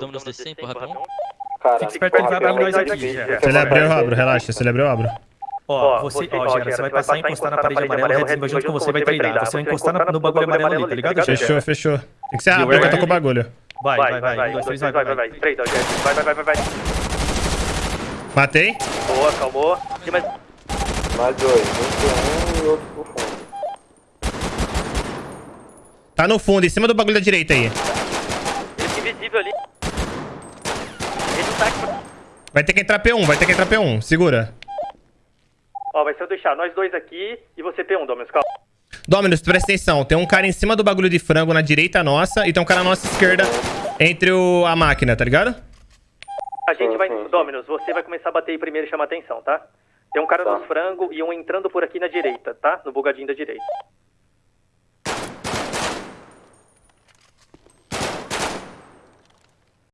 Dominus DC, empurra pra um. Cara, Fica esperto, ele vai abrir nós aqui. Se já. ele abrir, eu abro. Relaxa, se ele abrir, eu abro. Ó, você, ó, Gera, você vai passar e encostar na parede amarela, o Red vai junto com você vai treinar. Você vai encostar no, bagulho amarelo ali, tá ligado? Fechou, fechou. Tem que ser rápido que eu tô com o bagulho. Vai, vai, vai. Um, dois, três, vai, vai, vai. Três, dois, três. Vai, vai, vai, vai, vai. Matei. Boa, calmou. Tem mais... mais dois. Um um e outro pro fundo. Tá no fundo, em cima do bagulho da direita aí. Ele fica invisível ali. Ele não tá aqui. Vai ter que entrar P1, vai ter que entrar P1. Segura. Ó, vai ser eu deixar nós dois aqui e você P1, Dominus. Calma. Dominus, presta atenção. Tem um cara em cima do bagulho de frango na direita nossa e tem um cara na nossa esquerda entre o, a máquina, tá ligado? A gente vai... Dominus, você vai começar a bater aí primeiro e chamar atenção, tá? Tem um cara Tá. nos frango e um entrando por aqui na direita, tá? No bugadinho da direita.